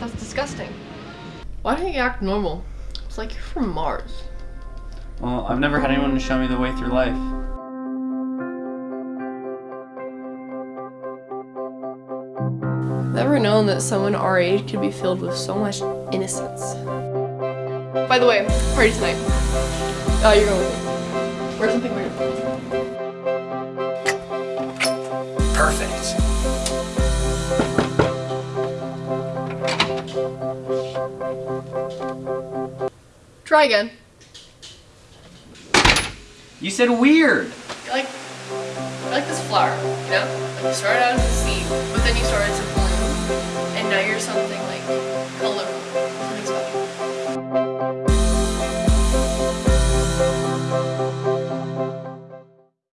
That's disgusting. Why don't you act normal? It's like you're from Mars. Well, I've never had anyone to show me the way through life. Never known that someone our age could be filled with so much innocence. By the way, party tonight. Oh, you're going with me. Where's something weird? Perfect. Try again. You said weird. You're like, like this flower, you know? Like you started out as a seed, but then you started to bloom, and now you're something like